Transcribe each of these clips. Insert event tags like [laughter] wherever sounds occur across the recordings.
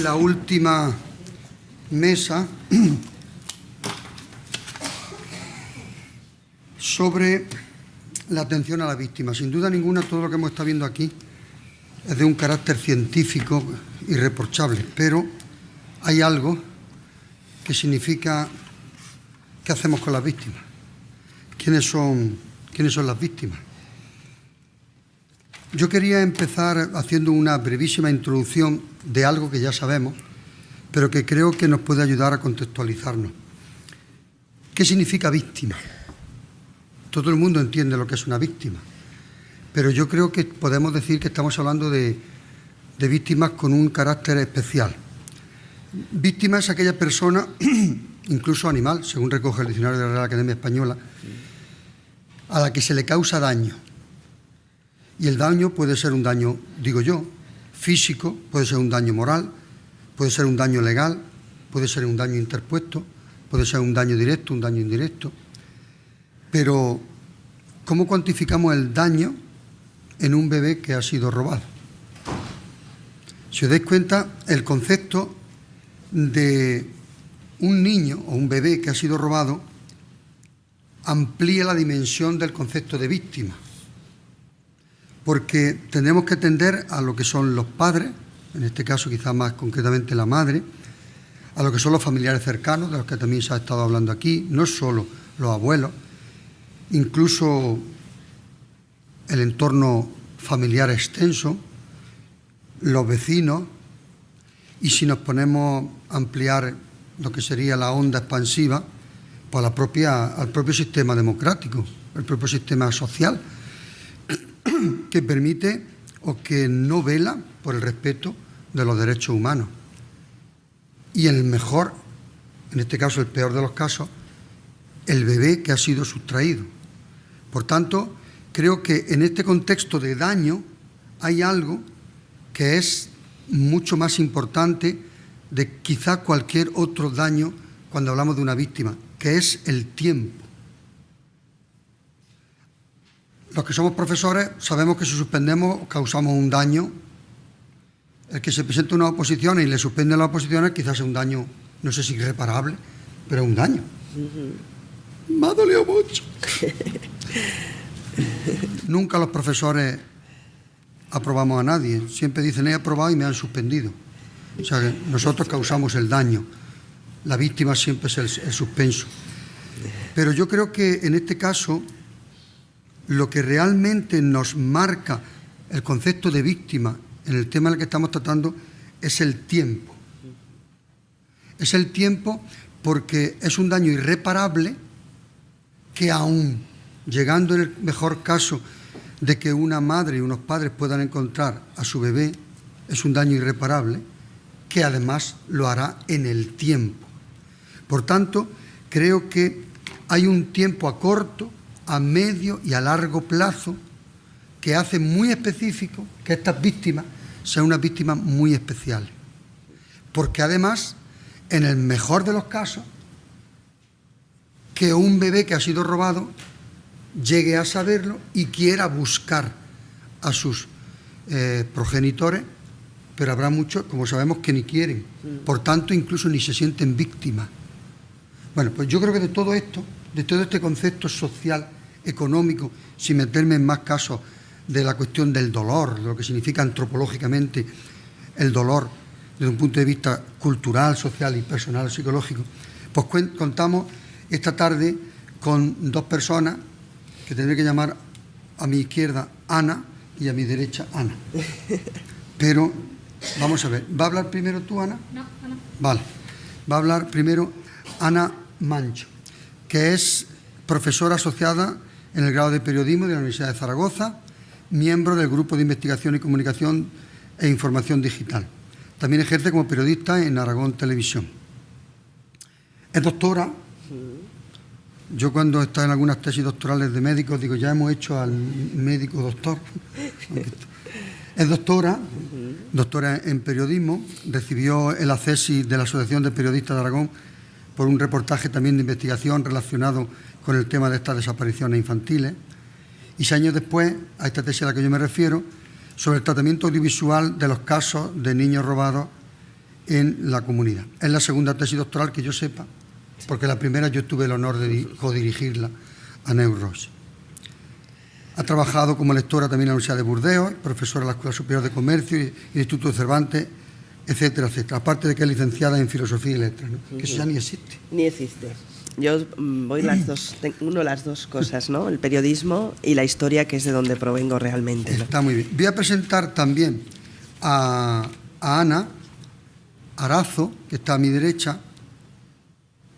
la última mesa sobre la atención a la víctima. Sin duda ninguna, todo lo que hemos estado viendo aquí es de un carácter científico irreprochable, pero hay algo que significa qué hacemos con las víctimas, quiénes son, quiénes son las víctimas. Yo quería empezar haciendo una brevísima introducción de algo que ya sabemos, pero que creo que nos puede ayudar a contextualizarnos. ¿Qué significa víctima? Todo el mundo entiende lo que es una víctima, pero yo creo que podemos decir que estamos hablando de, víctimas con un carácter especial. Víctima es aquella persona, [clears throat] incluso animal, según recoge el diccionario de la Real Academia Española, a la que se le causa daño y el daño puede ser un daño, digo yo, físico, puede ser un daño moral, puede ser un daño legal, puede ser un daño interpuesto, puede ser un daño directo, un daño indirecto. Pero, ¿cómo cuantificamos el daño en un bebé que ha sido robado? Si os dais cuenta, el concepto de un niño o un bebé que ha sido robado amplía la dimensión del concepto de víctima porque tendremos que atender a lo que son los padres, en este caso quizás más concretamente la madre, a lo que son los familiares cercanos, de los que también se ha estado hablando aquí, no solo los abuelos, incluso el entorno familiar extenso, los vecinos, y si nos ponemos a ampliar lo que sería la onda expansiva, pues la propia, al propio sistema democrático, el propio sistema social, [clears throat] que permite o que no vela por el respeto de los derechos humanos. Y en el mejor, en este caso el peor de los casos, el bebé que ha sido sustraído. Por tanto, creo que en este contexto de daño hay algo que es mucho más importante de quizá cualquier otro daño cuando hablamos de una víctima, que es el tiempo. Los que somos profesores sabemos que si suspendemos causamos un daño. El que se presenta una oposición y le suspende las oposiciones quizás es un daño, no sé si irreparable, pero es un daño. Me ha dolido mucho. Nunca los profesores aprobamos a nadie. Siempre dicen, he aprobado y me han suspendido. O sea, que nosotros causamos el daño. La víctima siempre es el suspenso. Pero yo creo que en este caso lo que realmente nos marca el concepto de víctima en el tema del que estamos tratando es el tiempo. Es el tiempo porque es un daño irreparable que aún llegando en el mejor caso de que una madre y unos padres puedan encontrar a su bebé, es un daño irreparable que además lo hará en el tiempo. Por tanto, creo que hay un tiempo a corto, a medio y a largo plazo que hace muy específico que estas víctimas sean unas víctimas muy especiales. Porque además, en el mejor de los casos, que un bebé que ha sido robado llegue a saberlo y quiera buscar a sus eh, progenitores, pero habrá muchos, como sabemos, que ni quieren. Por tanto, incluso ni se sienten víctimas. Bueno, pues yo creo que de todo esto de todo este concepto social, económico, sin meterme en más casos de la cuestión del dolor, de lo que significa antropológicamente el dolor desde un punto de vista cultural, social y personal, psicológico, pues contamos esta tarde con dos personas que tendré que llamar a mi izquierda Ana y a mi derecha Ana. [laughs] Pero vamos a ver, ¿va a hablar primero tú, Ana? No, Ana. Vale, va a hablar primero Ana Mancho que es profesora asociada en el grado de periodismo de la Universidad de Zaragoza, miembro del Grupo de Investigación y Comunicación e Información Digital. También ejerce como periodista en Aragón Televisión. Es doctora. Yo cuando estaba en algunas tesis doctorales de médicos digo, ya hemos hecho al médico doctor. [laughs] Es doctora, doctora en periodismo, recibió el acceso de la Asociación de Periodistas de Aragón por un reportaje también de investigación relacionado con el tema de estas desapariciones infantiles. Y seis años después, a esta tesis a la que yo me refiero, sobre el tratamiento audiovisual de los casos de niños robados en la comunidad. Es la segunda tesis doctoral que yo sepa, porque la primera yo tuve el honor de codirigirla a Neuros. Ha trabajado como lectora también en la Universidad de Burdeos, profesora en la Escuela Superior de Comercio y el Instituto de Cervantes, etcétera, etcétera. Aparte de que es licenciada en Filosofía y Letras, que eso ya ni existe. Ni existe. Yo mm, voy las dos, uno las dos cosas, ¿no? El periodismo y la historia, que es de donde provengo realmente. Está muy bien. Voy a presentar también a, Ana Arazo, que está a mi derecha,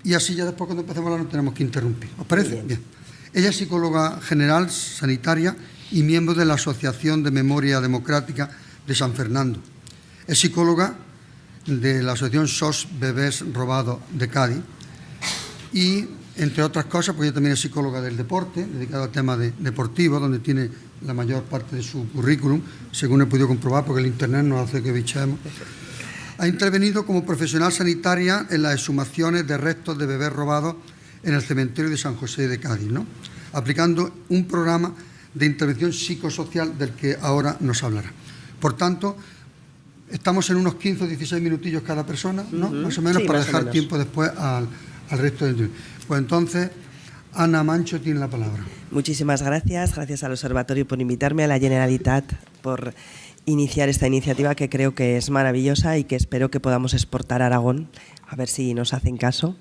y así ya después cuando empecemos a hablar no tenemos que interrumpir. ¿Os parece? Bien. Ella es psicóloga general sanitaria y miembro de la Asociación de Memoria Democrática de San Fernando. Es psicóloga de la Asociación SOS Bebés Robados de Cádiz y, entre otras cosas, pues ella también es psicóloga del deporte, dedicada al tema de, deportivo, donde tiene la mayor parte de su currículum, según he podido comprobar, porque el Internet nos hace que bichemos. Ha intervenido como profesional sanitaria en las exhumaciones de restos de bebés robados en el cementerio de San José de Cádiz, ¿no? aplicando un programa de intervención psicosocial del que ahora nos hablará. Por tanto, estamos en unos 15 o 16 minutillos cada persona, ¿no? Más o menos, para dejar tiempo después al, al resto de... Pues entonces, Ana Mancho tiene la palabra. Muchísimas gracias, gracias al Observatorio por invitarme, a la Generalitat por iniciar esta iniciativa que creo que es maravillosa y que espero que podamos exportar a Aragón, a ver si nos hacen caso.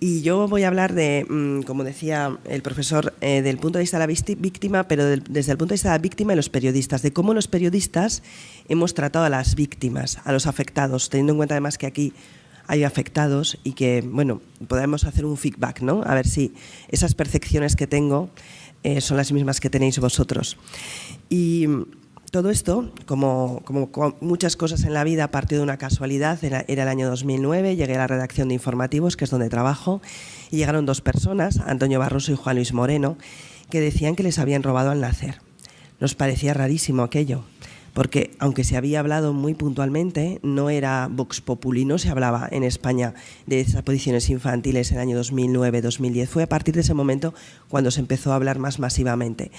Y yo voy a hablar de, mm, como decía el profesor, eh, del punto de vista de la víctima, pero desde el punto de vista de la víctima y los periodistas, de cómo los periodistas hemos tratado a las víctimas, a los afectados, teniendo en cuenta además que aquí hay afectados y que, bueno, podemos hacer un feedback, ¿no? A ver si esas percepciones que tengo eh, son las mismas que tenéis vosotros. Y todo esto, como, muchas cosas en la vida, partió de una casualidad. Era, el año 2009, llegué a la redacción de informativos, que es donde trabajo, y llegaron dos personas, Antonio Barroso y Juan Luis Moreno, que decían que les habían robado al nacer. Nos parecía rarísimo aquello porque aunque se había hablado muy puntualmente, no era Vox Populi, no se hablaba en España de desapariciones infantiles en el año 2009-2010. Fue a partir de ese momento cuando se empezó a hablar más masivamente.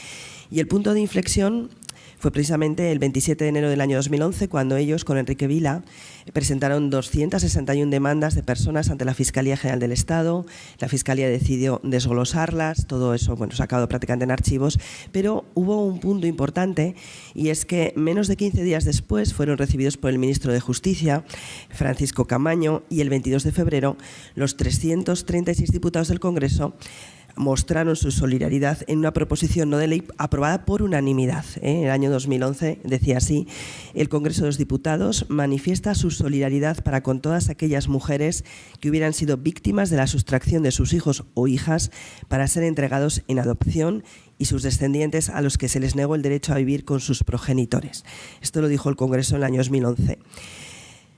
Y el punto de inflexión fue precisamente el 27 de enero del año 2011 cuando ellos, con Enrique Vila, presentaron 261 demandas de personas ante la Fiscalía General del Estado. La Fiscalía decidió desglosarlas, todo eso bueno, sacado prácticamente en archivos, pero hubo un punto importante y es que menos de 15 días después fueron recibidos por el ministro de Justicia, Francisco Camaño, y el 22 de febrero los 336 diputados del Congreso mostraron su solidaridad en una proposición no de ley aprobada por unanimidad. ¿eh? En el año 2011 decía así, el Congreso de los Diputados manifiesta su solidaridad para con todas aquellas mujeres que hubieran sido víctimas de la sustracción de sus hijos o hijas para ser entregados en adopción y sus descendientes a los que se les negó el derecho a vivir con sus progenitores. Esto lo dijo el Congreso en el año 2011.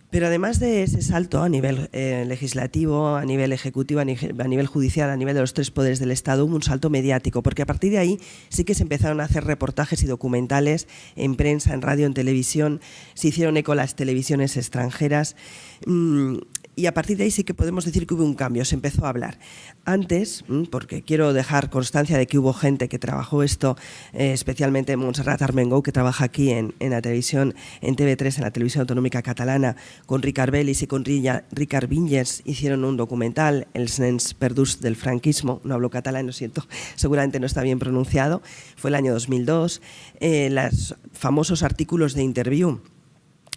Pero además de ese salto a nivel eh, legislativo, a nivel ejecutivo, a nivel, judicial, a nivel de los tres poderes del Estado, hubo un salto mediático, porque a partir de ahí sí que se empezaron a hacer reportajes y documentales en prensa, en radio, en televisión, se hicieron eco las televisiones extranjeras. Mm, y a partir de ahí sí que podemos decir que hubo un cambio, se empezó a hablar. Antes, mm, porque quiero dejar constancia de que hubo gente que trabajó esto, eh, especialmente Montserrat Armengou, que trabaja aquí en, la televisión, en TV3, en la televisión autonómica catalana, con Ricard Bellis y con Ricard Vinyes, hicieron un documental, El Sens Perdus del franquismo, no hablo catalán, lo siento, [laughs] seguramente no está bien pronunciado, fue el año 2002, eh, los famosos artículos de interview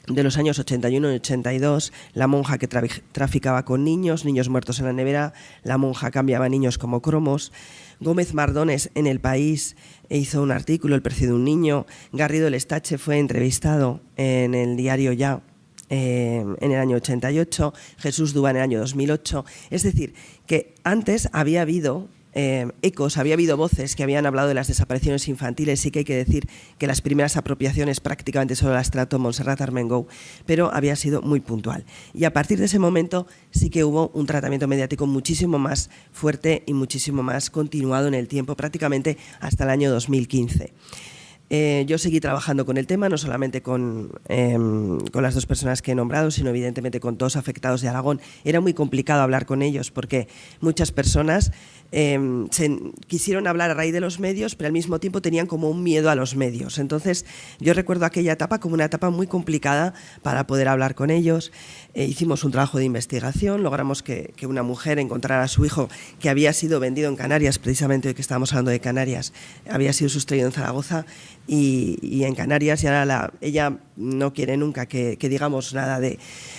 de los años 81 y 82, la monja que traficaba con niños, niños muertos en la nevera, la monja cambiaba niños como cromos, Gómez Mardones en El País hizo un artículo, El precio de un niño, Garrido Lestache fue entrevistado en el diario Ya eh, en el año 88, Jesús Dúa en el año 2008, es decir, que antes había habido eh, ecos, había habido voces que habían hablado de las desapariciones infantiles, sí que hay que decir que las primeras apropiaciones prácticamente solo las trató Montserrat Armengou, pero había sido muy puntual. Y a partir de ese momento sí que hubo un tratamiento mediático muchísimo más fuerte y muchísimo más continuado en el tiempo, prácticamente hasta el año 2015. Eh, yo seguí trabajando con el tema, no solamente con, em, con, las dos personas que he nombrado, sino evidentemente con todos afectados de Aragón. Era muy complicado hablar con ellos porque muchas personas Em, quisieron hablar a raíz de los medios, pero al mismo tiempo tenían como un miedo a los medios. Entonces, yo recuerdo aquella etapa como una etapa muy complicada para poder hablar con ellos. Eh, hicimos un trabajo de investigación, logramos que, una mujer encontrara a su hijo que había sido vendido en Canarias, precisamente hoy que estábamos hablando de Canarias, había sido sustraído en Zaragoza y, en Canarias y ahora la, ella no quiere nunca que, digamos nada de,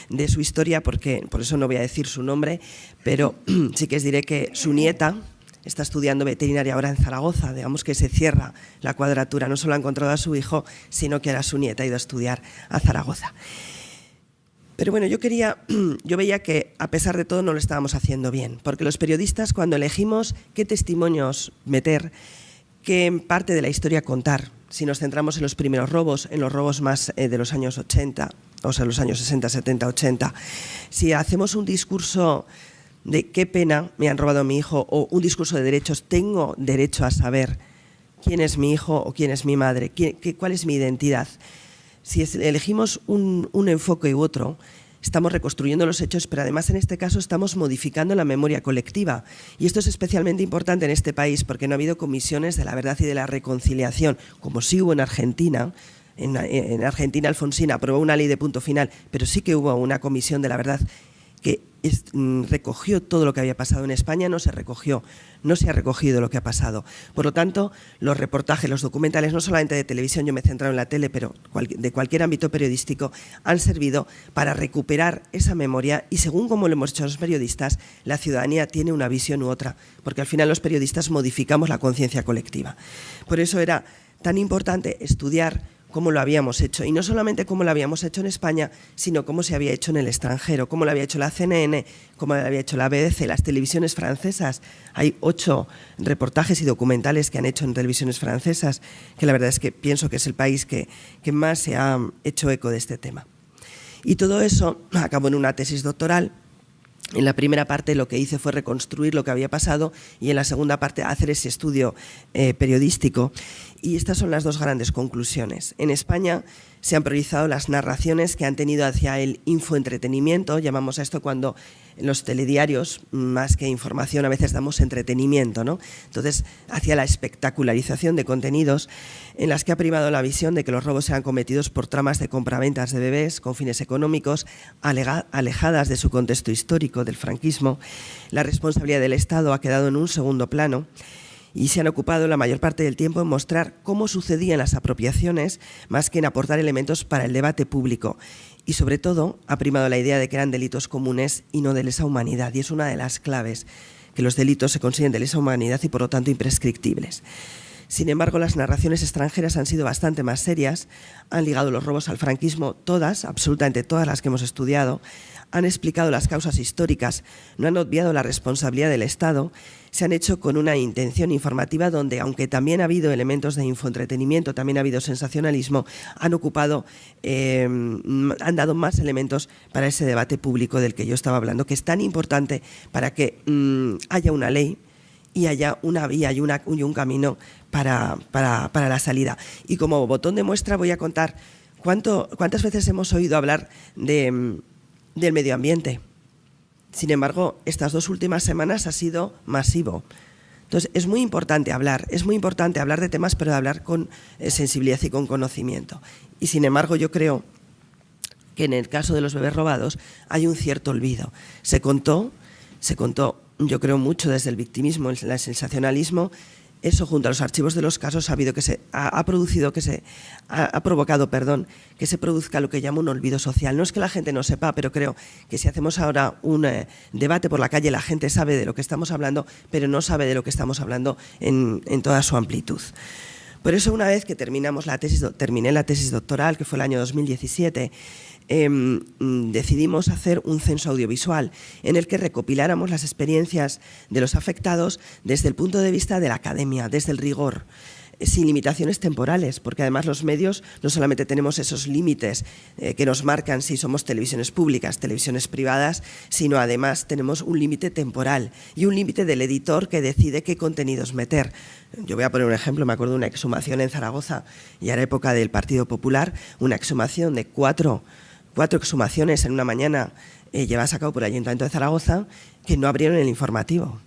de su historia, porque por eso no voy a decir su nombre, pero [clears throat] sí que os diré que su nieta está estudiando veterinaria ahora en Zaragoza, digamos que se cierra la cuadratura, no solo ha encontrado a su hijo, sino que ahora su nieta ha ido a estudiar a Zaragoza. Pero bueno, yo quería, [clears throat] yo veía que a pesar de todo no lo estábamos haciendo bien, porque los periodistas cuando elegimos qué testimonios meter, qué parte de la historia contar, si nos centramos en los primeros robos, en los robos más eh, de los años 80, o sea, los años 60, 70, 80, si hacemos un discurso de qué pena me han robado a mi hijo o un discurso de derechos, tengo derecho a saber quién es mi hijo o quién es mi madre, qué, cuál es mi identidad. Si elegimos un, un enfoque u otro, estamos reconstruyendo los hechos, pero además en este caso estamos modificando la memoria colectiva. Y esto es especialmente importante en este país porque no ha habido comisiones de la verdad y de la reconciliación, como sí hubo en Argentina, en, en, Argentina Alfonsina aprobó una ley de punto final, pero sí que hubo una comisión de la verdad que recogió todo lo que había pasado en España, no se recogió, no se ha recogido lo que ha pasado. Por lo tanto, los reportajes, los documentales, no solamente de televisión, yo me he centrado en la tele, pero de cualquier ámbito periodístico, han servido para recuperar esa memoria y según como lo hemos hecho los periodistas, la ciudadanía tiene una visión u otra, porque al final los periodistas modificamos la conciencia colectiva. Por eso era tan importante estudiar cómo lo habíamos hecho. Y no solamente cómo lo habíamos hecho en España, sino cómo se había hecho en el extranjero, cómo lo había hecho la CNN, cómo lo había hecho la BBC, las televisiones francesas. Hay ocho reportajes y documentales que han hecho en televisiones francesas, que la verdad es que pienso que es el país que, que más se ha hecho eco de este tema. Y todo eso acabó en una tesis doctoral en la primera parte lo que hice fue reconstruir lo que había pasado y en la segunda parte hacer ese estudio eh, periodístico. Y estas son las dos grandes conclusiones. En España se han priorizado las narraciones que han tenido hacia el infoentretenimiento, llamamos a esto cuando en los telediarios, más que información, a veces damos entretenimiento, ¿no? Entonces, hacia la espectacularización de contenidos en las que ha primado la visión de que los robos sean cometidos por tramas de compraventas de bebés con fines económicos, alejadas de su contexto histórico del franquismo. La responsabilidad del Estado ha quedado en un segundo plano y se han ocupado la mayor parte del tiempo en mostrar cómo sucedían las apropiaciones más que en aportar elementos para el debate público. Y sobre todo ha primado la idea de que eran delitos comunes y no de lesa humanidad. Y es una de las claves, que los delitos se consiguen de lesa humanidad y por lo tanto imprescriptibles. Sin embargo, las narraciones extranjeras han sido bastante más serias, han ligado los robos al franquismo, todas, absolutamente todas las que hemos estudiado, han explicado las causas históricas, no han obviado la responsabilidad del Estado, se han hecho con una intención informativa donde, aunque también ha habido elementos de infoentretenimiento, también ha habido sensacionalismo, han ocupado, eh, han dado más elementos para ese debate público del que yo estaba hablando, que es tan importante para que mm, haya una ley y haya una vía y, un camino para, para, para, la salida. Y como botón de muestra voy a contar cuánto, cuántas veces hemos oído hablar mm, del medio ambiente. Sin embargo, estas dos últimas semanas ha sido masivo. Entonces, es muy importante hablar, es muy importante hablar de temas, pero de hablar con eh, sensibilidad y con conocimiento. Y sin embargo, yo creo que en el caso de los bebés robados hay un cierto olvido. Se contó, se contó, yo creo mucho desde el victimismo, el sensacionalismo, eso junto a los archivos de los casos ha habido que se ha, producido que se ha, provocado, perdón, que se produzca lo que llamo un olvido social. No es que la gente no sepa, pero creo que si hacemos ahora un eh, debate por la calle, la gente sabe de lo que estamos hablando, pero no sabe de lo que estamos hablando en, en toda su amplitud. Por eso una vez que terminamos la tesis, terminé la tesis doctoral, que fue el año 2017, Em, decidimos hacer un censo audiovisual en el que recopiláramos las experiencias de los afectados desde el punto de vista de la academia, desde el rigor. sin limitaciones temporales, porque además los medios no solamente tenemos esos límites eh, que nos marcan si somos televisiones públicas, televisiones privadas, sino además tenemos un límite temporal y un límite del editor que decide qué contenidos meter. Yo voy a poner un ejemplo, me acuerdo de una exhumación en Zaragoza, y era época del Partido Popular, una exhumación de cuatro, cuatro exhumaciones en una mañana eh, llevadas a cabo por el Ayuntamiento de Zaragoza, que no abrieron el informativo.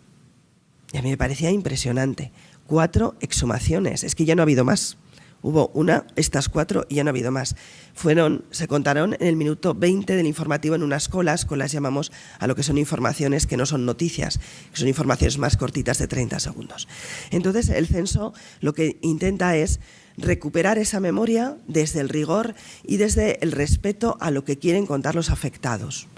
Y a mí me parecía impresionante cuatro exhumaciones. Es que ya no ha habido más. Hubo una, estas cuatro, y ya no ha habido más. Fueron, se contaron en el minuto 20 del informativo en unas colas, colas llamamos a lo que son informaciones que no son noticias, que son informaciones más cortitas de 30 segundos. Entonces, el censo lo que intenta es recuperar esa memoria desde el rigor y desde el respeto a lo que quieren contar los afectados.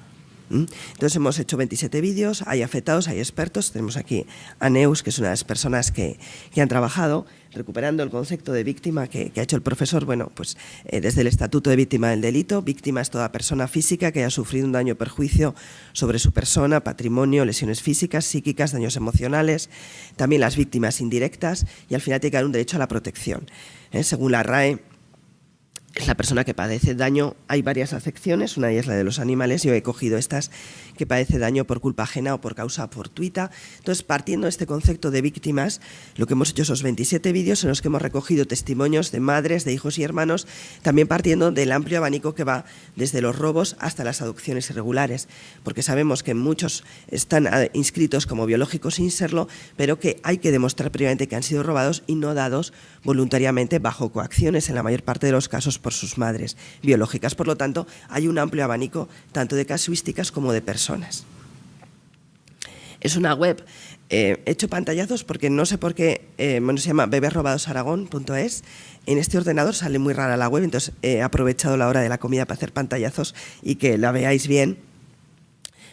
Entonces hemos hecho 27 vídeos, hay afectados, hay expertos, tenemos aquí a Neus, que es una de las personas que, han trabajado recuperando el concepto de víctima que, ha hecho el profesor, bueno, pues eh, desde el Estatuto de Víctima del Delito, víctima es toda persona física que haya sufrido un daño o perjuicio sobre su persona, patrimonio, lesiones físicas, psíquicas, daños emocionales, también las víctimas indirectas y al final tiene que haber un derecho a la protección. ¿eh? Según la RAE, es la persona que padece daño. Hay varias acepciones, una es la de los animales, yo he cogido estas que padece daño por culpa ajena o por causa fortuita. Entonces, partiendo de este concepto de víctimas, lo que hemos hecho esos 27 vídeos en los que hemos recogido testimonios de madres, de hijos y hermanos, también partiendo del amplio abanico que va desde los robos hasta las adopciones irregulares, porque sabemos que muchos están ah, inscritos como biológicos sin serlo, pero que hay que demostrar previamente que han sido robados y no dados voluntariamente bajo coacciones en la mayor parte de los casos por sus madres biológicas. Por lo tanto, hay un amplio abanico tanto de casuísticas como de personas. Es una web, eh, he hecho pantallazos porque no sé por qué, eh, bueno, se llama bebesrobadosaragón.es. En este ordenador sale muy rara la web, entonces he aprovechado la hora de la comida para hacer pantallazos y que la veáis bien.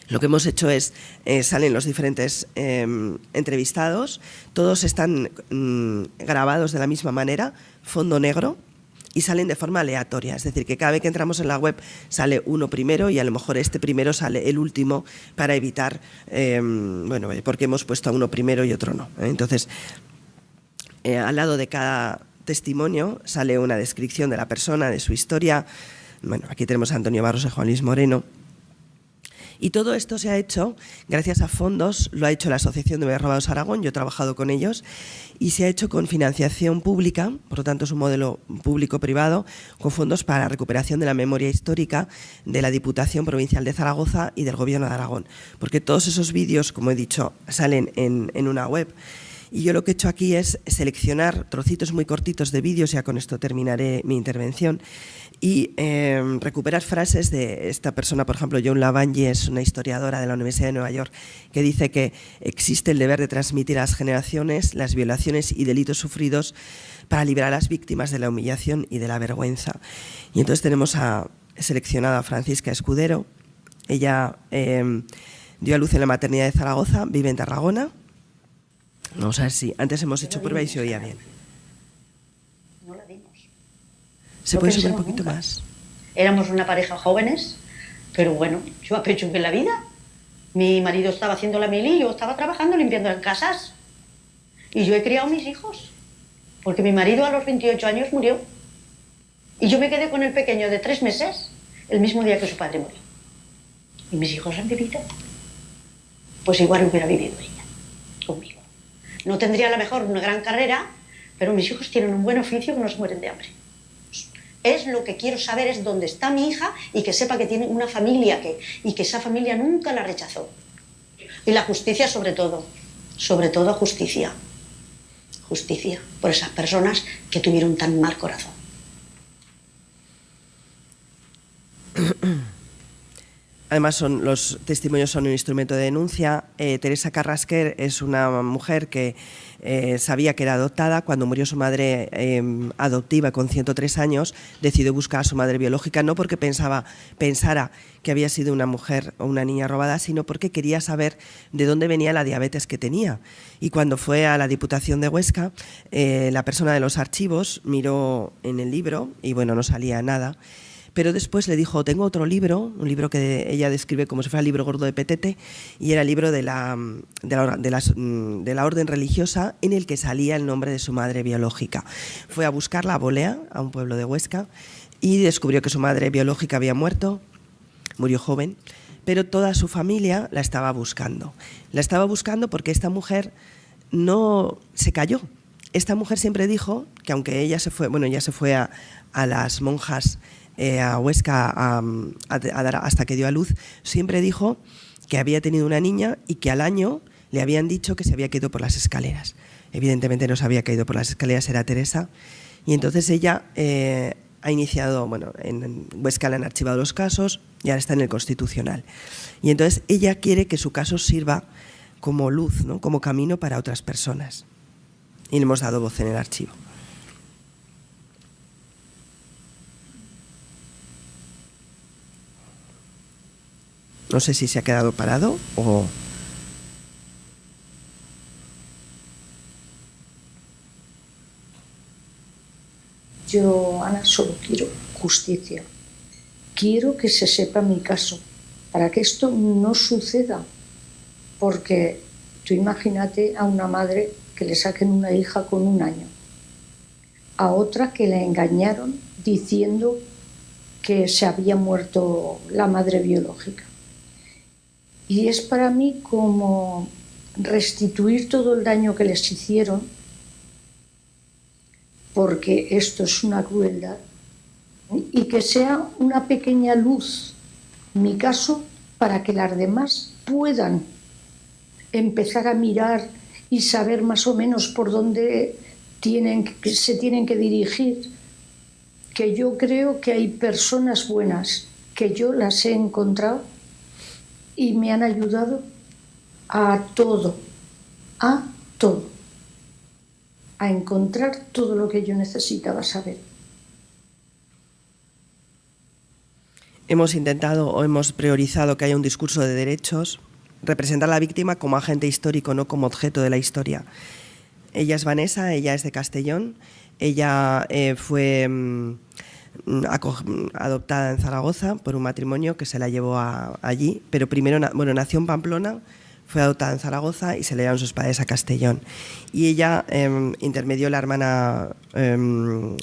Lo que hemos hecho es, eh, salen los diferentes entrevistados, todos están mm, grabados de la misma manera, fondo negro, y salen de forma aleatoria. Es decir, que cada vez que entramos en la web sale uno primero y a lo mejor este primero sale el último para evitar, em, bueno, porque hemos puesto a uno primero y otro no. ¿eh? Entonces, eh, al lado de cada testimonio sale una descripción de la persona, de su historia. Bueno, aquí tenemos a Antonio Barros y Juan Luis Moreno. Y todo esto se ha hecho gracias a fondos, lo ha hecho la Asociación de Robados Aragón, yo he trabajado con ellos, y se ha hecho con financiación pública, por lo tanto es un modelo público-privado, con fondos para la recuperación de la memoria histórica de la Diputación Provincial de Zaragoza y del Gobierno de Aragón. Porque todos esos vídeos, como he dicho, salen en, en una web y yo lo que he hecho aquí es seleccionar trocitos muy cortitos de vídeos, ya con esto terminaré mi intervención, y em, recuperar frases de esta persona, por ejemplo, John Lavangi es una historiadora de la Universidad de Nueva York, que dice que existe el deber de transmitir a las generaciones las violaciones y delitos sufridos para liberar a las víctimas de la humillación y de la vergüenza. Y entonces tenemos a, seleccionada a Francisca Escudero, ella em, dio a luz en la maternidad de Zaragoza, vive en Tarragona, Vamos a ver si antes hemos hecho prueba y se oía bien. No la dimos. ¿Se puede subir un poquito más? Éramos una pareja jóvenes, pero bueno, yo en la vida. Mi marido estaba haciendo la mili y yo estaba trabajando limpiando las casas. Y yo he criado mis hijos. Porque mi marido a los 28 años murió. Y yo me quedé con el pequeño de tres meses el mismo día que su padre murió. Y mis hijos han vivido. Pues igual hubiera vivido ella conmigo. No tendría a lo mejor una gran carrera, pero mis hijos tienen un buen oficio que no se mueren de hambre. Es lo que quiero saber, es dónde está mi hija y que sepa que tiene una familia que, y que esa familia nunca la rechazó. Y la justicia sobre todo, sobre todo justicia. Justicia por esas personas que tuvieron tan mal corazón. Además, son, los testimonios son un instrumento de denuncia. Eh, Teresa Carrasquer es una mujer que eh, sabía que era adoptada. Cuando murió su madre em, adoptiva con 103 años, decidió buscar a su madre biológica, no porque pensaba, pensara que había sido una mujer o una niña robada, sino porque quería saber de dónde venía la diabetes que tenía. Y cuando fue a la Diputación de Huesca, eh, la persona de los archivos miró en el libro y bueno, no salía nada Pero después le dijo, tengo otro libro, un libro que ella describe como si fuera el libro gordo de Petete, y era el libro de la, de la, de la orden religiosa en el que salía el nombre de su madre biológica. Fue a buscarla a Bolea, a un pueblo de Huesca, y descubrió que su madre biológica había muerto, murió joven, pero toda su familia la estaba buscando. La estaba buscando porque esta mujer no se cayó. Esta mujer siempre dijo que aunque ella se fue, bueno, ella se fue a, las monjas eh, a Huesca hasta que dio a luz, siempre dijo que había tenido una niña y que al año le habían dicho que se había caído por las escaleras. Evidentemente no se había caído por las escaleras, era Teresa. Y entonces ella eh, ha iniciado, bueno, en Huesca le han archivado los casos y ahora está en el Constitucional. Y entonces ella quiere que su caso sirva como luz, ¿no? como camino para otras personas. Y le hemos dado voz en el archivo. No sé si se ha quedado parado o... Yo, Ana, solo quiero justicia. Quiero que se sepa mi caso, para que esto no suceda. Porque tú imagínate a una madre que le saquen una hija con un año, a otra que la engañaron diciendo que se había muerto la madre biológica. Y es para mí como restituir todo el daño que les hicieron porque esto es una crueldad, y que sea una pequeña luz, mi caso, para que las demás puedan empezar a mirar y saber más o menos por dónde se tienen que dirigir, que yo creo que hay personas buenas, que yo las he encontrado y me han ayudado a todo, a todo a encontrar todo lo que yo necesitaba saber. Hemos intentado o hemos priorizado que haya un discurso de derechos, representar a la víctima como agente histórico, no como objeto de la historia. Ella es Vanessa, ella es de Castellón, ella eh, fue mm, adoptada en Zaragoza por un matrimonio que se la llevó allí, pero primero bueno, nació en Pamplona, fue adoptada en Zaragoza y se le dieron sus padres a Castellón. Y ella em, intermedió la hermana, em,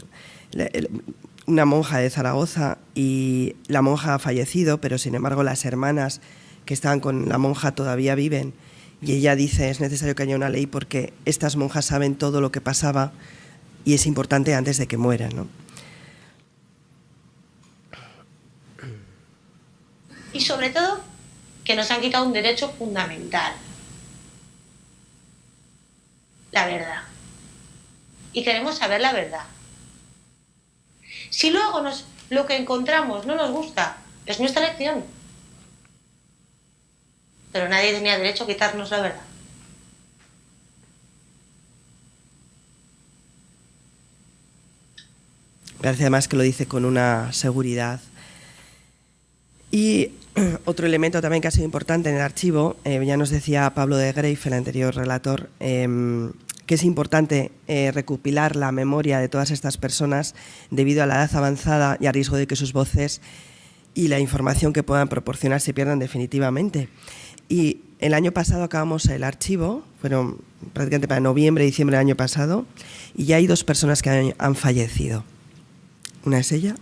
una monja de Zaragoza, y la monja ha fallecido, pero sin embargo las hermanas que estaban con la monja todavía viven. Y ella dice, es necesario que haya una ley porque estas monjas saben todo lo que pasaba y es importante antes de que mueran. Y sobre todo que nos han quitado un derecho fundamental. La verdad. Y queremos saber la verdad. Si luego nos, lo que encontramos no nos gusta, es nuestra elección. Pero nadie tenía derecho a quitarnos la verdad. Parece además que lo dice con una seguridad. Y [clears throat] otro elemento también que ha sido importante en el archivo, eh, ya nos decía Pablo de Greif, el anterior relator, em, que es importante eh, recopilar la memoria de todas estas personas debido a la edad avanzada y a riesgo de que sus voces y la información que puedan proporcionar se pierdan definitivamente. Y el año pasado acabamos el archivo, fueron prácticamente para noviembre, diciembre del año pasado, y ya hay dos personas que han fallecido. Una es ella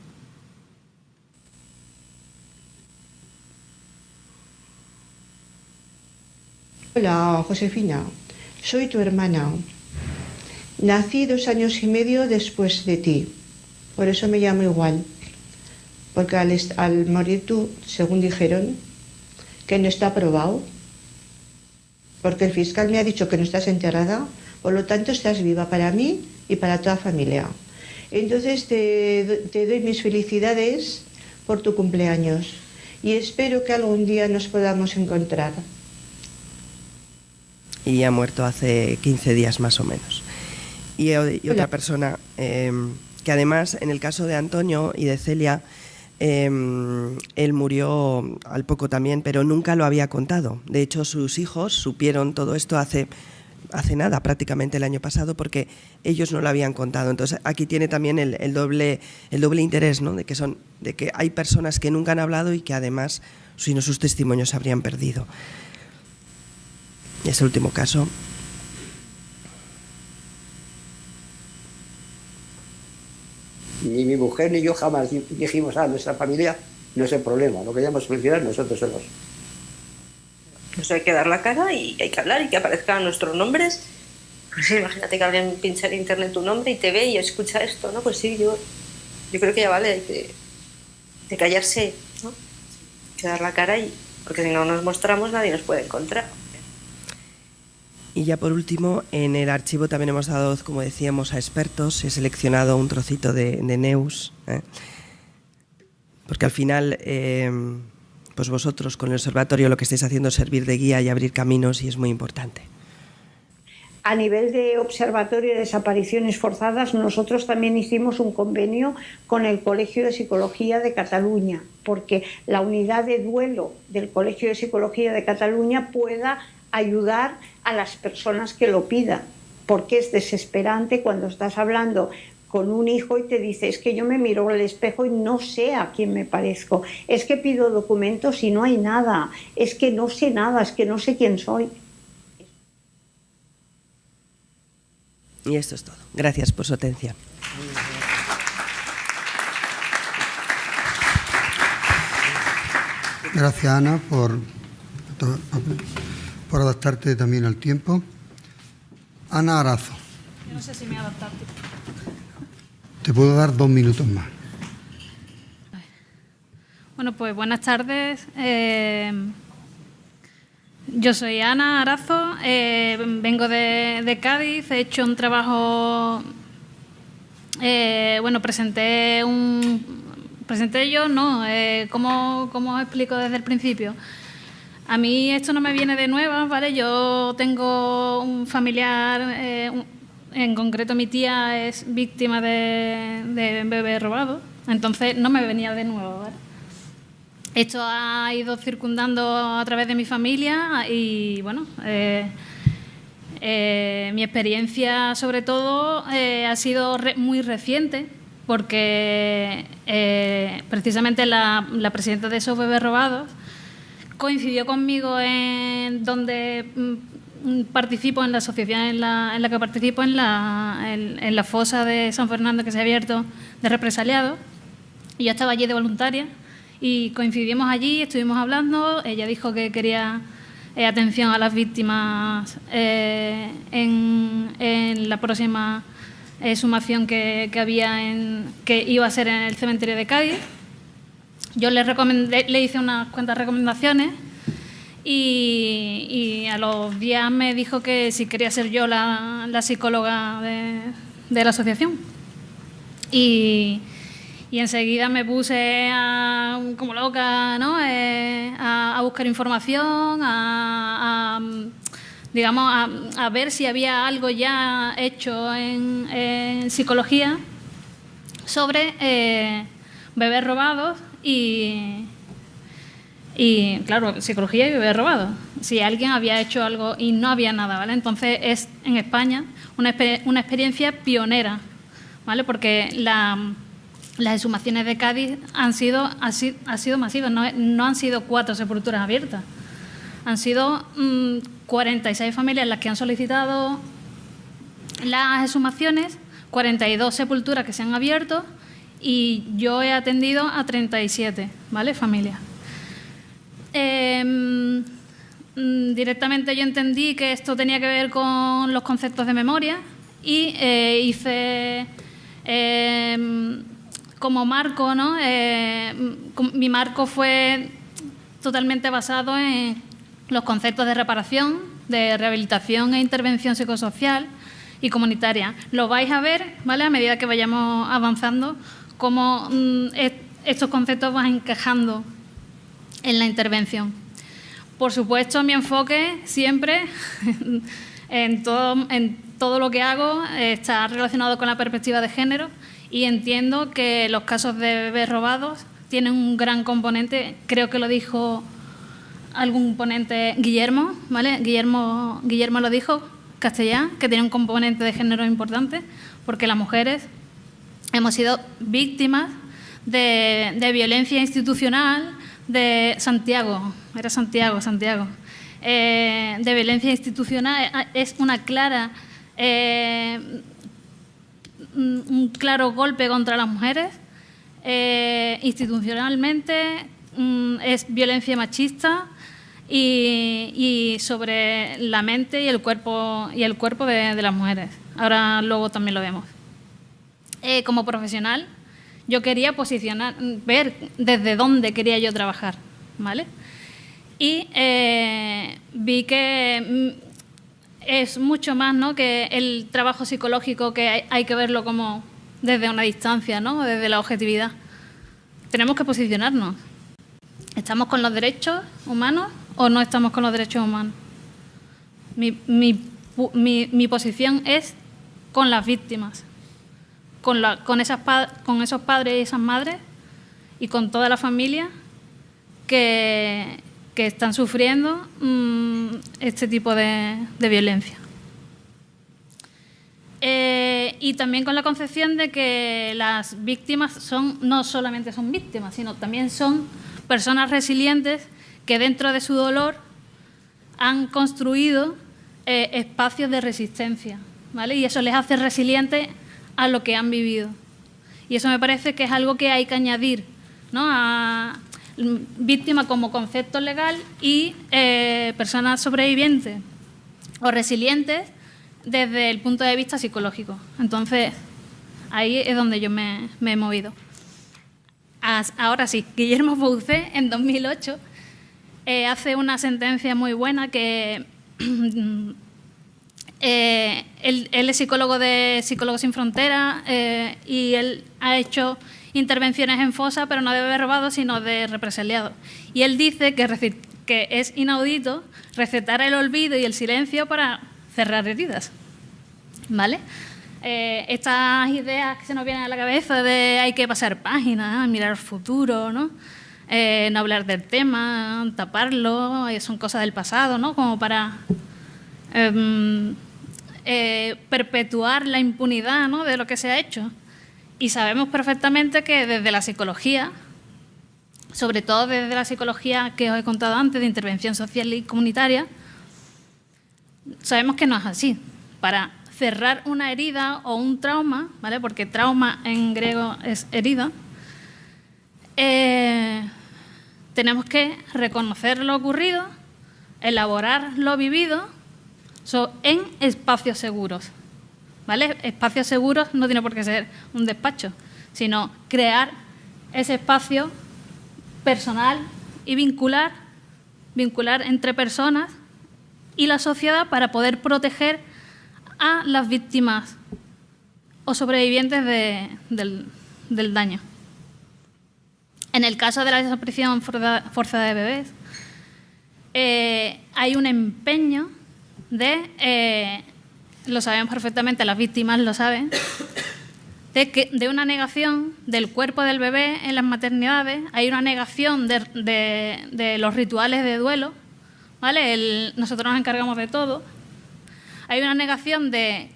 Hola, Josefina. Soy tu hermana. Nací dos años y medio después de ti. Por eso me llamo igual. Porque al, al morir tú, según dijeron, que no está aprobado, porque el fiscal me ha dicho que no estás enterrada, por lo tanto estás viva para mí y para toda familia. Entonces te, te doy mis felicidades por tu cumpleaños y espero que algún día nos podamos encontrar y ha muerto hace 15 días más o menos. Y, otra persona em, que además en el caso de Antonio y de Celia, em, él murió al poco también, pero nunca lo había contado. De hecho, sus hijos supieron todo esto hace hace nada, prácticamente el año pasado, porque ellos no lo habían contado. Entonces aquí tiene también el, doble, el doble interés, ¿no? de, que son, de que hay personas que nunca han hablado y que además, si no sus testimonios, se habrían perdido. Y ese último caso. Ni mi mujer ni yo jamás dijimos a nuestra familia no es el problema, lo que queríamos solucionar nosotros solos. Pues hay que dar la cara y hay que hablar y que aparezcan nuestros nombres. Pues imagínate que alguien pincha en internet tu nombre y te ve y escucha esto, ¿no? Pues sí, yo, yo creo que ya vale, hay que de callarse, ¿no? Hay que dar la cara y porque si no nos mostramos nadie nos puede encontrar. Y ya por último, en el archivo también hemos dado, como decíamos, a expertos. He seleccionado un trocito de, Neus, ¿eh? porque al final, eh, pues vosotros con el observatorio lo que estáis haciendo es servir de guía y abrir caminos y es muy importante. A nivel de Observatorio de Desapariciones Forzadas, nosotros también hicimos un convenio con el Colegio de Psicología de Cataluña, porque la unidad de duelo del Colegio de Psicología de Cataluña pueda ayudar a las personas que lo pidan, porque es desesperante cuando estás hablando con un hijo y te dice, es que yo me miro al espejo y no sé a quién me parezco, es que pido documentos y no hay nada, es que no sé nada, es que no sé quién soy. Y esto es todo. Gracias por su atención. Gracias, Ana, por por adaptarte también al tiempo. Ana Arazo. Yo no sé si me he adaptado. Te puedo dar dos minutos más. Bueno, pues buenas tardes. Eh, yo soy Ana Arazo, eh, vengo de, Cádiz, he hecho un trabajo, eh, bueno, presenté un, presenté yo, no, ¿cómo, ¿cómo os explico desde el principio? A mí esto no me viene de nuevas, ¿vale? Yo tengo un familiar, eh, en concreto mi tía es víctima de, de bebé entonces no me venía de nuevo, ¿vale? Esto ha ido circundando a través de mi familia y, bueno, eh, eh, mi experiencia sobre todo ha sido muy reciente porque precisamente la, la presidenta de esos bebés robados coincidió conmigo en donde mm, participo en la asociación en la, que participo en la, fosa de San Fernando que se ha abierto de represaliados y yo estaba allí de voluntaria y coincidimos allí, estuvimos hablando, ella dijo que quería eh, atención a las víctimas eh, en, la próxima eh, sumación que, que, había que iba a ser en el cementerio de Cádiz yo le, recomendé, le hice unas cuantas recomendaciones y, a los días me dijo que si quería ser yo la, psicóloga de, la asociación. Y, enseguida me puse como loca ¿no? Eh, a, buscar información, a, digamos, a, ver si había algo ya hecho en, psicología sobre eh, bebés robados y, y claro, psicología y bebé robado. Si alguien había hecho algo y no había nada, ¿vale? Entonces es en España una, experiencia pionera, ¿vale? Porque la, las exhumaciones de Cádiz han sido, ha sido, masivas, no, no, han sido cuatro sepulturas abiertas. Han sido 46 mm, familias las que han solicitado las exhumaciones, 42 sepulturas que se han abierto y yo he atendido a 37, ¿vale? Familias. Em, mm, directamente yo entendí que esto tenía que ver con los conceptos de memoria y eh, hice em, como marco, ¿no? Eh, mi marco fue totalmente basado en los conceptos de reparación, de rehabilitación e intervención psicosocial y comunitaria. Lo vais a ver, ¿vale? A medida que vayamos avanzando cómo mm, estos conceptos van encajando en la intervención. Por supuesto, mi enfoque siempre [laughs] en todo, lo que hago está relacionado con la perspectiva de género y entiendo que los casos de bebés robados tienen un gran componente, creo que lo dijo algún ponente Guillermo, ¿vale? Guillermo, Guillermo lo dijo, Castellá, que tiene un componente de género importante, porque las mujeres hemos sido víctimas de, violencia institucional de Santiago, era Santiago, Santiago, eh, de violencia institucional, eh, es una clara, eh, un claro golpe contra las mujeres. institucionalmente mm, es violencia machista y, sobre la mente y el cuerpo, y el cuerpo de las mujeres. Ahora luego también lo vemos. Como profesional, yo quería posicionar, ver desde dónde quería yo trabajar, ¿vale? Y eh, vi que mm, es mucho más ¿no? que el trabajo psicológico que hay, que verlo como desde una distancia, ¿no? desde la objetividad. Tenemos que posicionarnos. ¿Estamos con los derechos humanos o no estamos con los derechos humanos? Mi posición es con las víctimas con, esas, con esos padres y esas madres y con toda la familia que, están sufriendo mm, este tipo de, de violencia. Eh, y también con la concepción de que las víctimas son no solamente son víctimas, sino también son personas resilientes que dentro de su dolor han construido eh, espacios de resistencia, ¿vale? Y eso les hace resilientes a lo que han vivido. Y eso me parece que es algo que hay que añadir ¿no? a víctima como concepto legal y eh, personas sobrevivientes o resilientes desde el punto de vista psicológico. Entonces, ahí es donde yo me, he movido. Ahora sí, Guillermo Boucet en 2008 eh, hace una sentencia muy buena que [clears throat] Eh, él, es psicólogo de Psicólogos Sin Fronteras eh, y él ha hecho intervenciones en fosa, pero no de robado, sino de represaliado. Y él dice que, que es inaudito recetar el olvido y el silencio para cerrar heridas. ¿Vale? Eh, estas ideas que se nos vienen a la cabeza de hay que pasar páginas, mirar el futuro, ¿no? no hablar del tema, taparlo, son cosas del pasado, ¿no? Como para em, eh, perpetuar la impunidad de lo que se ha hecho. Y sabemos perfectamente que desde la psicología, sobre todo desde la psicología que os he contado antes, de intervención social y comunitaria, sabemos que no es así. Para cerrar una herida o un trauma, ¿vale? porque trauma en griego es herida, eh, tenemos que reconocer lo ocurrido, elaborar lo vivido en espacios seguros. ¿Vale? Espacios seguros no tiene por qué ser un despacho, sino crear ese espacio personal y vincular, vincular entre personas y la sociedad para poder proteger a las víctimas o sobrevivientes del, daño. En el caso de la desaparición forzada de bebés, eh, hay un empeño de, eh, lo sabemos perfectamente, las víctimas lo saben, de, que, de una negación del cuerpo del bebé en las maternidades, hay una negación de, los rituales de duelo, ¿vale? nosotros nos encargamos de todo. Hay una negación de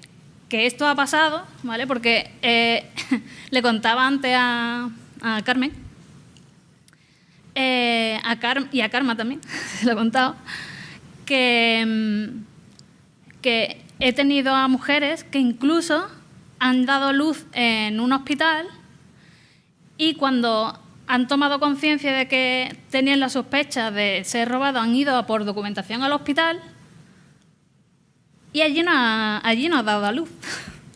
que esto ha pasado, ¿vale? Porque eh, [laughs] le contaba antes a, Carmen, eh, a y a Karma también, [laughs] se lo he contado, que mm, que he tenido a mujeres que incluso han dado luz en un hospital y cuando han tomado conciencia de que tenían la sospecha de ser robado, han ido a por documentación al hospital y allí no ha, allí no ha dado a luz. [laughs]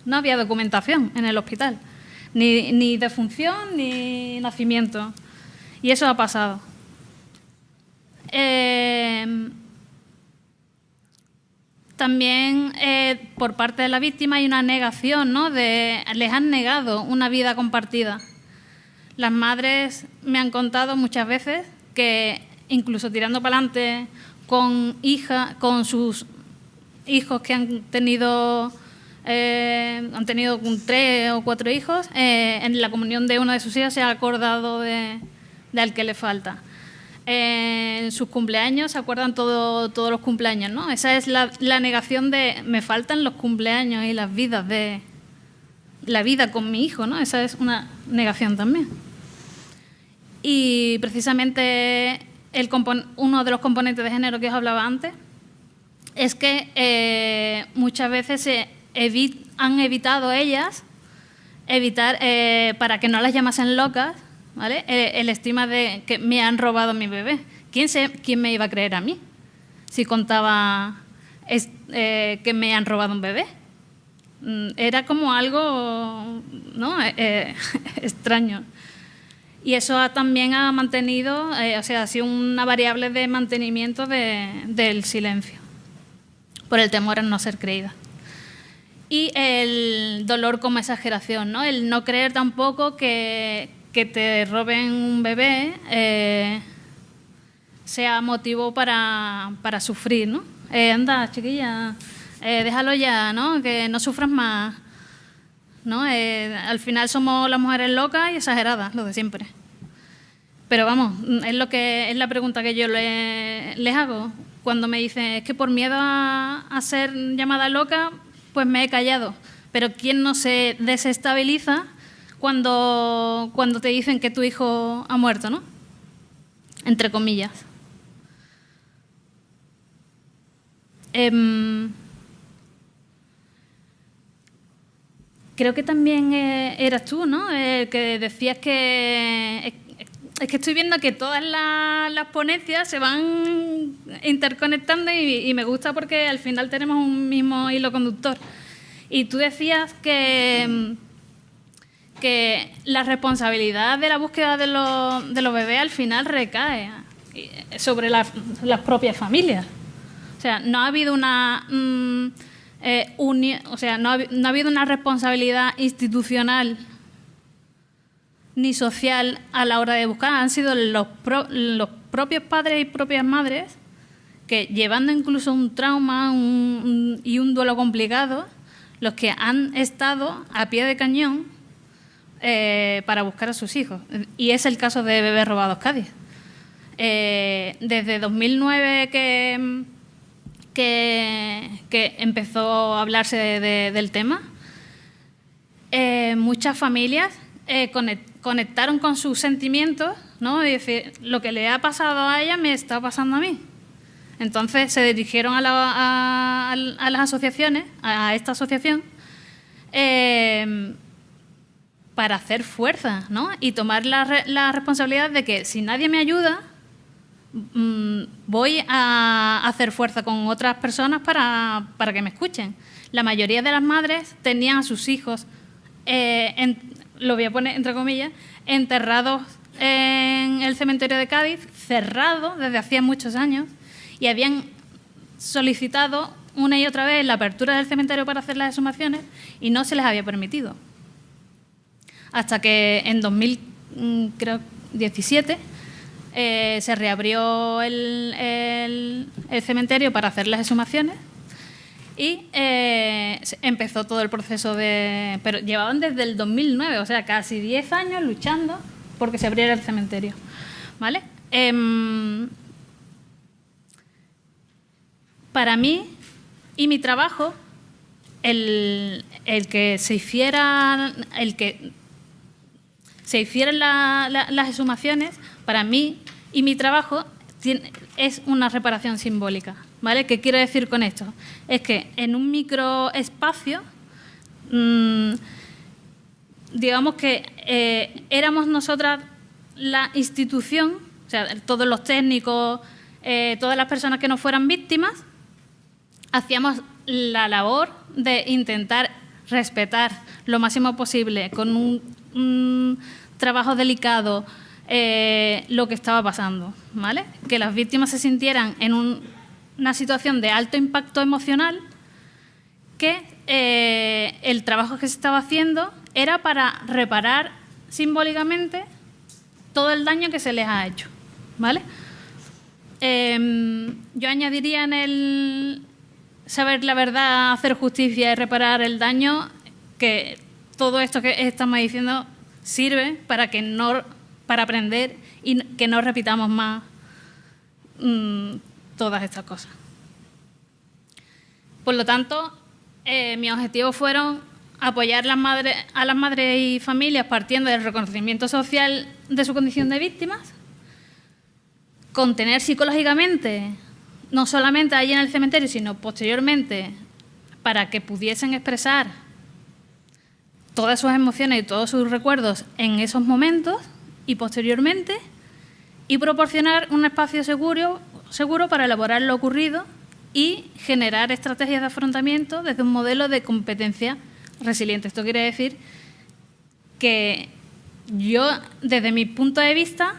No había documentación en el hospital, ni, ni defunción ni nacimiento. Y eso ha pasado. Eh, también eh, por parte de la víctima hay una negación, ¿no? De, les han negado una vida compartida. Las madres me han contado muchas veces que incluso tirando para adelante con hija, con sus hijos que han tenido eh, han tenido tres o cuatro hijos, eh, en la comunión de una de sus hijas se ha acordado de, al que le falta. En sus cumpleaños se acuerdan todo, todos los cumpleaños, ¿no? Esa es la, negación de me faltan los cumpleaños y las vidas de la vida con mi hijo, ¿no? Esa es una negación también. Y precisamente el uno de los componentes de género que os hablaba antes es que eh, muchas veces se han evitado ellas evitar eh, para que no las llamasen locas, ¿vale? El, estima de que me han robado mi bebé. ¿Quién, me iba a creer a mí si contaba eh, que me han robado un bebé? Mm, era como algo ¿no? [laughs] extraño. Y eso también ha mantenido, o sea, ha sido una variable de mantenimiento del silencio por el temor a no ser creída. Y el dolor como exageración, ¿no? El no creer tampoco que, que te roben un bebé eh, sea motivo para, para sufrir, ¿no? Eh, anda, chiquilla, eh, déjalo ya, ¿no? Que no sufras más. ¿no? al final somos las mujeres locas y exageradas, lo de siempre. Pero vamos, es lo que es la pregunta que yo les hago cuando me dicen, es que por miedo a, ser llamada loca, pues me he callado. Pero ¿quién no se desestabiliza cuando, cuando te dicen que tu hijo ha muerto, no? Entre comillas. Em, creo que también eh, eras tú, ¿no? El que decías que es que estoy viendo que todas las, ponencias se van interconectando y, me gusta porque al final tenemos un mismo hilo conductor. Y tú decías que, que la responsabilidad de la búsqueda de los, de los bebés al final recae sobre las, propias familias. O sea, no ha habido una... Mm, eh, o sea, no no ha habido una responsabilidad institucional ni social a la hora de buscar, han sido los, los propios padres y propias madres que llevando incluso un trauma y un duelo complicado, los que han estado a pie de cañón eh, para buscar a sus hijos. Y es el caso de Bebés Robados Cádiz. Eh, desde 2009 que, que, empezó a hablarse del tema, eh, muchas familias conectaron con sus sentimientos, ¿no? Y decir, lo que le ha pasado a ella me está pasando a mí. Entonces se dirigieron a, las asociaciones, a esta asociación, para hacer fuerza ¿no? y tomar la, responsabilidad de que si nadie me ayuda, mm, voy a hacer fuerza con otras personas para, que me escuchen. La mayoría de las madres tenían a sus hijos eh, en, lo voy a poner entre comillas, enterrados en el cementerio de Cádiz, cerrado desde hacía muchos años, y habían solicitado una y otra vez la apertura del cementerio para hacer las exhumaciones y no se les había permitido. Hasta que en 2017 mm, eh, se reabrió el cementerio para hacer las exhumaciones y eh, empezó todo el proceso de... Pero llevaban desde el 2009, o sea, casi 10 años luchando porque se abriera el cementerio. ¿Vale? Em, para mí y mi trabajo, el, que se hiciera, el que se hicieran las exhumaciones, para mí y mi trabajo es una reparación simbólica. ¿Vale? ¿Qué quiero decir con esto? Es que en un microespacio, mmm, digamos que eh, éramos nosotras la institución, o sea, todos los técnicos, eh, todas las personas que no fueran víctimas, hacíamos la labor de intentar respetar lo máximo posible con un, trabajo delicado eh, lo que estaba pasando, ¿vale? Que las víctimas se sintieran en un una situación de alto impacto emocional que eh, el trabajo que se estaba haciendo era para reparar simbólicamente todo el daño que se les ha hecho. ¿vale? Em, yo añadiría en el saber la verdad, hacer justicia y reparar el daño, que todo esto que estamos diciendo sirve para que no para aprender y que no repitamos más mm, todas estas cosas. Por lo tanto, eh, mis objetivos fueron apoyar a las madres y familias partiendo del reconocimiento social de su condición de víctimas, contener psicológicamente, no solamente allí en el cementerio, sino posteriormente, para que pudiesen expresar todas sus emociones y todos sus recuerdos en esos momentos y posteriormente, y proporcionar un espacio seguro, seguro para elaborar lo ocurrido y generar estrategias de afrontamiento desde un modelo de competencia resiliente. Esto quiere decir que yo, desde mi punto de vista,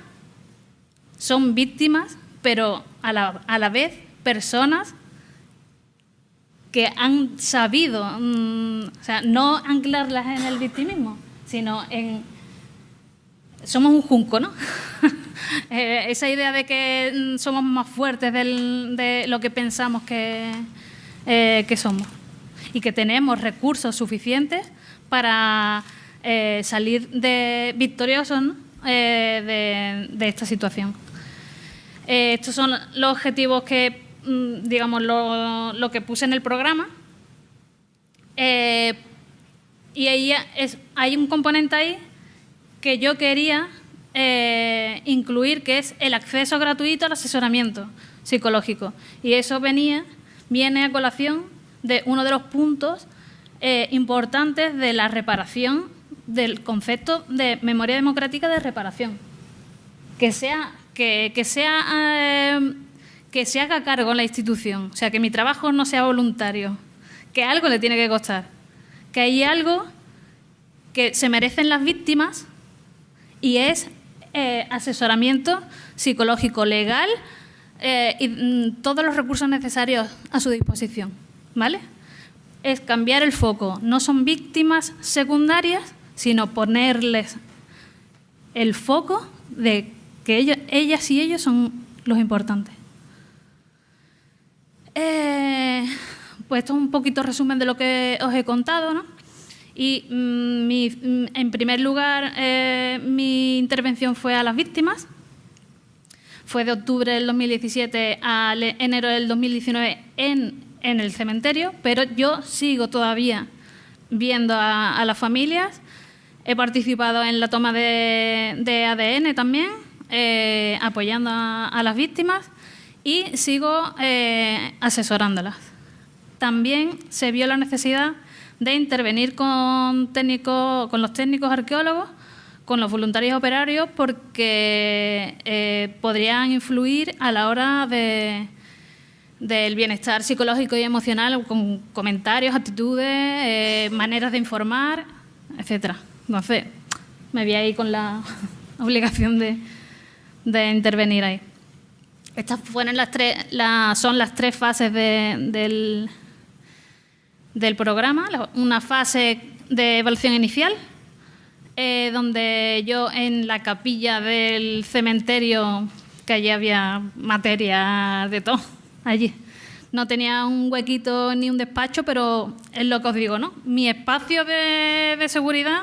son víctimas, pero a la, a la vez personas que han sabido, mm, o sea, no anclarlas en el victimismo, sino en... Somos un junco, ¿no? [laughs] Eh, esa idea de que mm, somos más fuertes de lo que pensamos que, eh, que somos y que tenemos recursos suficientes para eh, salir de, victoriosos de, de, esta situación. estos son los objetivos que, digamos, lo, que puse en el programa. y ahí hay un componente ahí que yo quería eh, incluir, que es el acceso gratuito al asesoramiento psicológico. Y eso venía, viene a colación de uno de los puntos eh, importantes de la reparación del concepto de memoria democrática de reparación. Que sea, que, sea, eh, que se haga cargo la institución, o sea, que mi trabajo no sea voluntario, que algo le tiene que costar, que hay algo que se merecen las víctimas y es eh, asesoramiento psicológico legal eh, y mm, todos los recursos necesarios a su disposición. ¿Vale? Es cambiar el foco. No son víctimas secundarias, sino ponerles el foco de que ellas y ellos son los importantes. Eh, pues esto es un poquito resumen de lo que os he contado, ¿no? Y mm, mm, en primer lugar, eh, mi intervención fue a las víctimas. Fue de octubre del 2017 a enero del 2019 en, en el cementerio, pero yo sigo todavía viendo a, las familias. He participado en la toma de, ADN también, eh, apoyando a, las víctimas y sigo eh, asesorándolas. También se vio la necesidad de intervenir con, con los técnicos arqueólogos, con los voluntarios operarios, porque eh, podrían influir a la hora de, del bienestar psicológico y emocional con comentarios, actitudes, eh, maneras de informar, etcétera. Entonces, me vi ahí con la [laughs] obligación de, de intervenir ahí. Estas fueron las tres, son las tres fases del, del programa, una fase de evaluación inicial, eh, donde yo en la capilla del cementerio, que allí había materia de todo, allí. No tenía un huequito ni un despacho, pero es lo que os digo, ¿no? Mi espacio de, seguridad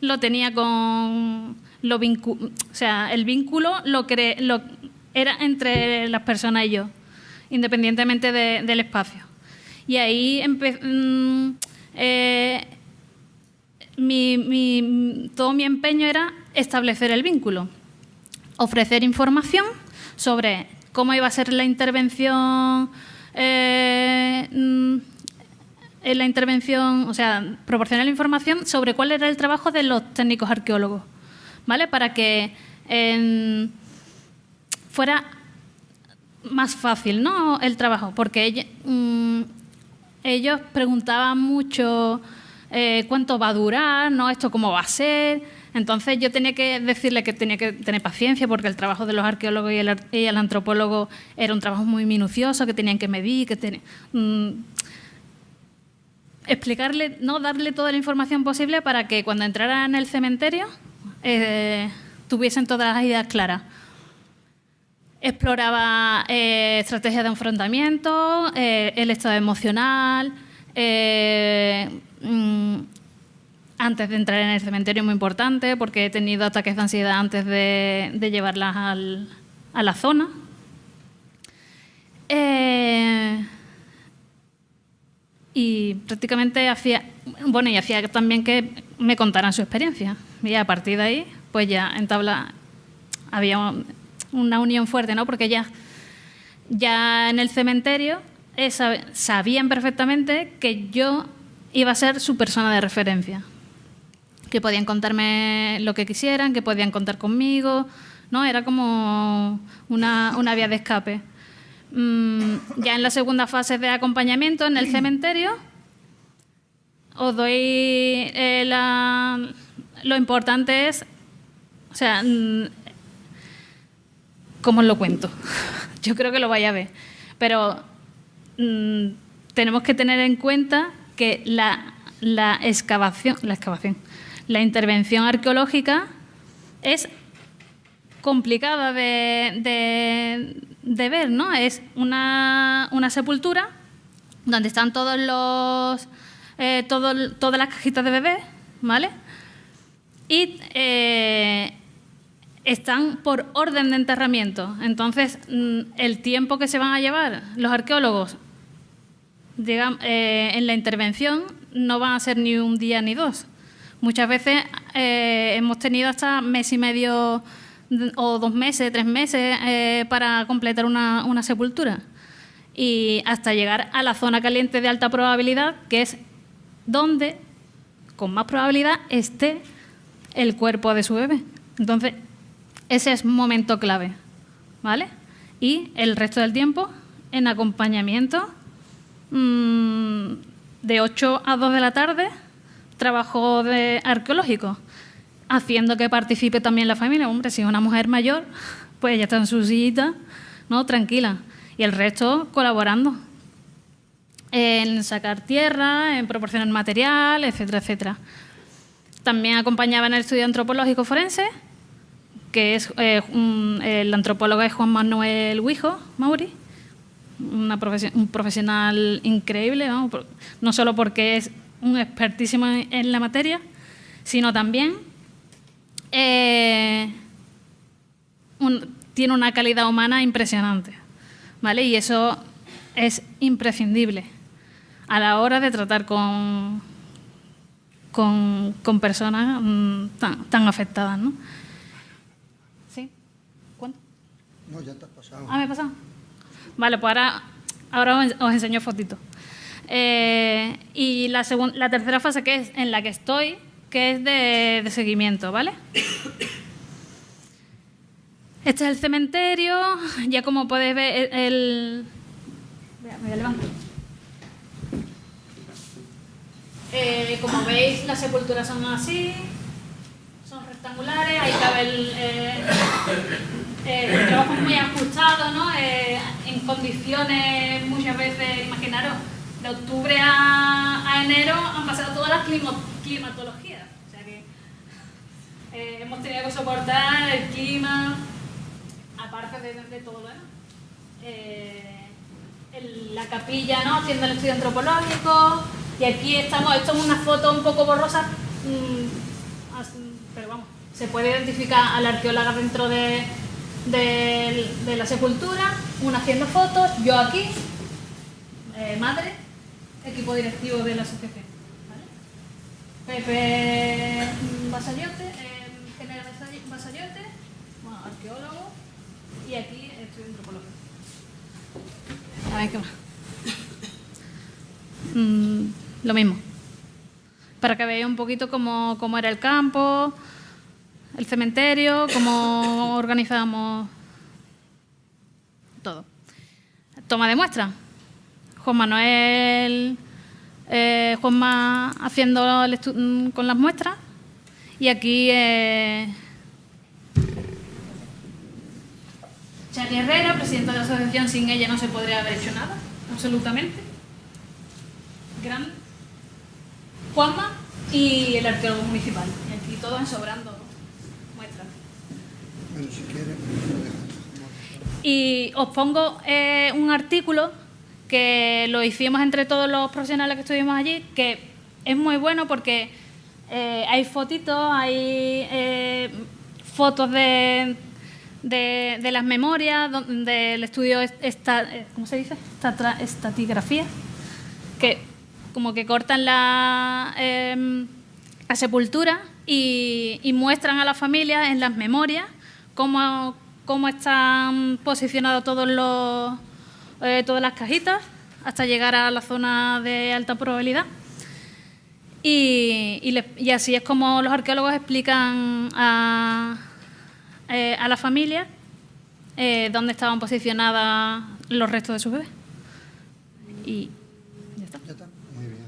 lo tenía con... Lo o sea, el vínculo lo, lo era entre las personas y yo, independientemente del espacio. Y ahí mm, eh, todo mi empeño era establecer el vínculo, ofrecer información sobre cómo iba a ser la intervención, eh, mm, la intervención, o sea, proporcionar la información sobre cuál era el trabajo de los técnicos arqueólogos, ¿vale? Para que fuera más fácil, ¿no? El trabajo, porque mm, ellos preguntaban mucho eh, cuánto va a durar, ¿no? Esto cómo va a ser. Entonces yo tenía que decirle que tenía que tener paciencia porque el trabajo de los arqueólogos y el, antropólogo era un trabajo muy minucioso, que tenían que medir, que mm, explicarle, no darle toda la información posible para que cuando entraran en el cementerio eh, tuviesen todas las ideas claras. Exploraba eh, estrategias de enfrentamiento, eh, el estado emocional. Eh, mm, antes de entrar en el cementerio, muy importante, porque he tenido ataques de ansiedad antes de, llevarlas a la zona. Y prácticamente hacía, bueno, y hacía también que me contaran su experiencia. Y a partir de ahí, pues ya entabla, había una unión fuerte, ¿no? Porque ya, ya en el cementerio eh, sabían perfectamente que yo iba a ser su persona de referencia. Que podían contarme lo que quisieran, que podían contar conmigo, ¿no? Era como una, una vía de escape. Mm, ya en la segunda fase de acompañamiento en el cementerio, os doy eh, la, lo importante es, o sea, ¿cómo os lo cuento? [laughs] Yo creo que lo vaya a ver, pero mm, tenemos que tener en cuenta que la, la excavación, la excavación, la intervención arqueológica es complicada de, ver, ¿no? Es una, una, sepultura donde están todos los eh, todas las cajitas de bebé, ¿vale? Y eh, están por orden de enterramiento. Entonces, mm, el tiempo que se van a llevar los arqueólogos eh, en la intervención no van a ser ni un día ni dos. Muchas veces hemos tenido hasta mes y medio o dos meses, tres meses eh, para completar una, una, sepultura. Y hasta llegar a la zona caliente de alta probabilidad, que es donde con más probabilidad esté el cuerpo de su bebé. Entonces, ese es momento clave, ¿vale? Y el resto del tiempo en acompañamiento mmm, de 8 a 2 de la tarde, trabajo de arqueológico haciendo que participe también la familia. Hombre, si es una mujer mayor, pues ella está en su sillita, ¿no? Tranquila. Y el resto colaborando en sacar tierra, en proporcionar material, etcétera, etcétera. También acompañaba en el estudio antropológico forense, que es eh, el antropólogo es Juan Manuel Huijo Mauri, un profesional increíble, no solo porque es un expertísimo en la materia, sino también eh, tiene una calidad humana impresionante, ¿vale? Y eso es imprescindible a la hora de tratar con, con, personas mm, tan, afectadas. ¿Sí? ¿Cuánto? No, ya has pasado. Ah, me pasado. Vale, pues ahora, ahora os enseño fotitos. Eh, y la, la tercera fase que es en la que estoy que es de, seguimiento, ¿vale? Este es el cementerio, ya como podéis ver el... Me voy a levantar. Eh, como veis, las sepulturas son así, son rectangulares, ahí cabe el, eh, eh, el trabajo muy ajustado, ¿no? en condiciones muchas veces, imaginaros, de octubre a, enero han pasado todas las climatologías. O sea que eh, hemos tenido que soportar el clima, aparte de, todo lo demás. Eh, la capilla, ¿no? Haciendo el estudio antropológico. Y aquí estamos, esto es una foto un poco borrosa, mm, pero vamos, se puede identificar a la arqueóloga dentro de, de, la sepultura, una haciendo fotos, yo aquí, eh, madre, equipo directivo de la asociación. Pepe Basayote, eh, general Basayote, arqueólogo, y aquí estudio antropología. A ver qué más. [coughs] Mm, lo mismo. Para que veáis un poquito cómo, cómo era el campo, el cementerio, cómo organizábamos todo. Toma de muestra. Juan Manuel eh, Juanma haciendo mm, con las muestras y aquí eh, Chani Herrera, presidenta de la asociación, sin ella no se podría haber hecho nada, absolutamente. Grande. Juanma y el arqueólogo municipal. Y aquí todos sobrando muestras. Quiere, y os pongo eh, un artículo que lo hicimos entre todos los profesionales que estuvimos allí, que es muy bueno porque eh, hay fotitos, hay eh, fotos de, de, las memorias, del estudio esta, ¿cómo se dice? Estatigrafía, que como que cortan la, em, sepultura y, y muestran a la familia en las memorias cómo, cómo están posicionados todos los, eh, todas las cajitas hasta llegar a la zona de alta probabilidad. Y, y, así es como los arqueólogos explican a, eh, a la familia eh, dónde estaban posicionadas los restos de sus bebés. Y ya está. Ya está. Muy bien.